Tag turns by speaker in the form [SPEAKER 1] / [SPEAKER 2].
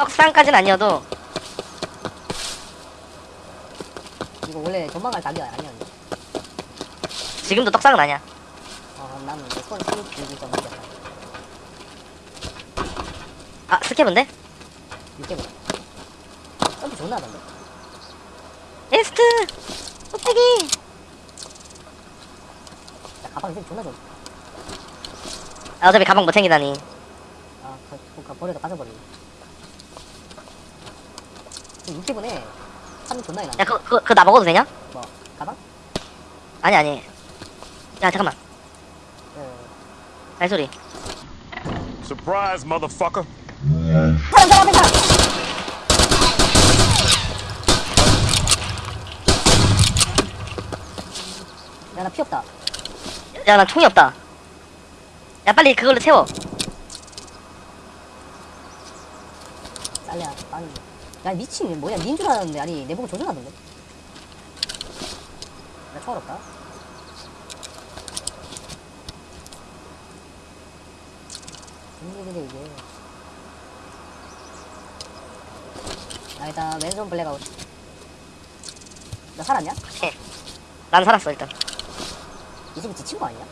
[SPEAKER 1] 떡상까지는 아니어도
[SPEAKER 2] 이거 원래 도망갈 답이 아니었는데.
[SPEAKER 1] 지금도 떡상은 아니야.
[SPEAKER 2] 어, 나는 좀 문제다.
[SPEAKER 1] 아 스케브인데?
[SPEAKER 2] 육개월. 점프 존나 하던데.
[SPEAKER 1] 에스트! 뚝배기!
[SPEAKER 2] 야, 가방 있으면 존나 좋.
[SPEAKER 1] 아, 어차피 가방 못 챙기다니.
[SPEAKER 2] 아, 그, 그, 그 버려도 가져버리네. 지금 6개분에 사람 존나 해놨네.
[SPEAKER 1] 야 그거 그거, 그거 나 먹어도 되냐?
[SPEAKER 2] 뭐, 가방?
[SPEAKER 1] 아니 아니. 야 잠깐만.
[SPEAKER 2] 어.
[SPEAKER 1] 발소리.
[SPEAKER 3] Surprise, motherfucker.
[SPEAKER 2] 사람, 사람, 앞에 사람! 야, 나 피 없다.
[SPEAKER 1] 야 나 총이 없다. 야 빨리 그걸로 채워.
[SPEAKER 2] 쌀래야, 아니. 야, 미친, 뭐야, 닌 줄 알았는데. 아니, 내 보고 조준하던데. 나 총알 없다. 웬일이래, 이게. 나 일단 왼손 블랙아웃. 나 살았냐?
[SPEAKER 1] 난 살았어 일단.
[SPEAKER 2] 이 집이 지친 거 아니야?